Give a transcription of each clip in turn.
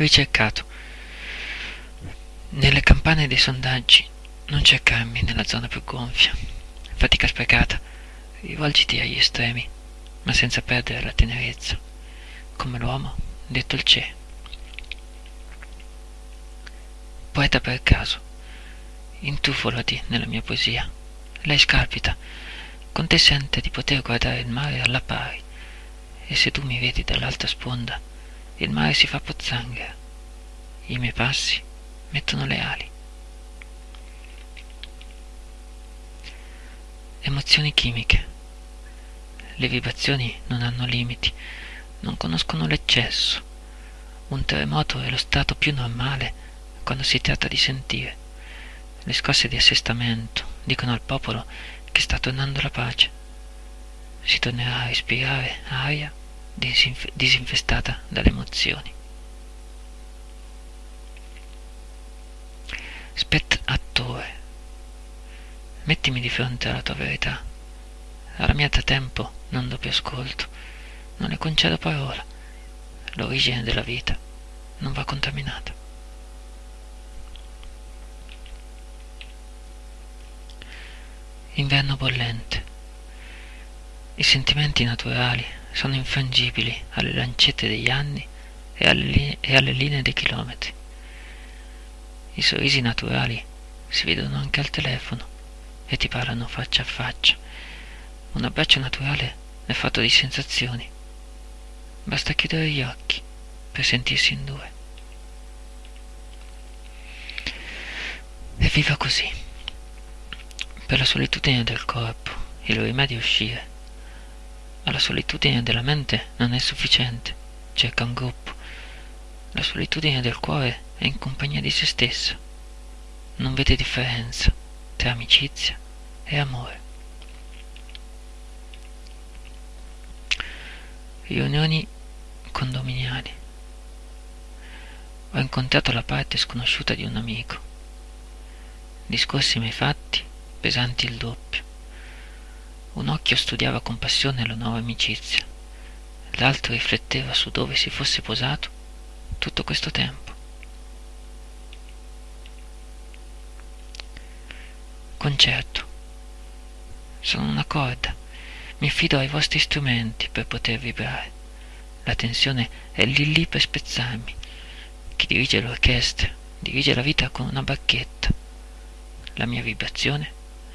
Ricercato. Nelle campane dei sondaggi non cercarmi nella zona più gonfia. Fatica sprecata. Rivolgiti agli estremi, ma senza perdere la tenerezza, come l'uomo detto il c'è. Poeta per caso, intufolati nella mia poesia. Lei scalpita, con te sente di poter guardare il mare alla pari, e se tu mi vedi dall'alta sponda, il mare si fa pozzanghera. I miei passi mettono le ali. Emozioni chimiche. Le vibrazioni non hanno limiti, non conoscono l'eccesso. Un terremoto è lo stato più normale quando si tratta di sentire. Le scosse di assestamento dicono al popolo che sta tornando la pace. Si tornerà a respirare aria disinf- disinfestata dalle emozioni. Spett attore, mettimi di fronte alla tua verità. Alla mia da tempo non do più ascolto, non le concedo parola. L'origine della vita non va contaminata. Inverno bollente. I sentimenti naturali sono infrangibili alle lancette degli anni e alle, e alle linee dei chilometri. I sorrisi naturali si vedono anche al telefono e ti parlano faccia a faccia. Un abbraccio naturale è fatto di sensazioni. Basta chiudere gli occhi per sentirsi in due. E viva così. Per la solitudine del corpo il rimedio è uscire. Ma la solitudine della mente non è sufficiente, cerca un gruppo. La solitudine del cuore è in compagnia di se stessa. Non vede differenza tra amicizia e amore. Riunioni condominiali. Ho incontrato la parte sconosciuta di un amico. Discorsi mai fatti pesanti il doppio. Un occhio studiava con passione la nuova amicizia, l'altro rifletteva su dove si fosse posato tutto questo tempo. Concerto. Sono una corda. Mi affido ai vostri strumenti per poter vibrare. La tensione è lì lì per spezzarmi. Chi dirige l'orchestra dirige la vita con una bacchetta. La mia vibrazione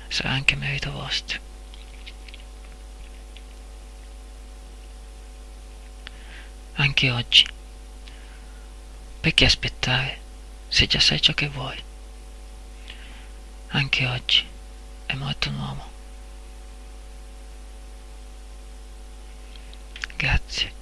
sarà anche merito vostro. Anche oggi, perché aspettare se già sai ciò che vuoi? Anche oggi è morto un uomo. Grazie.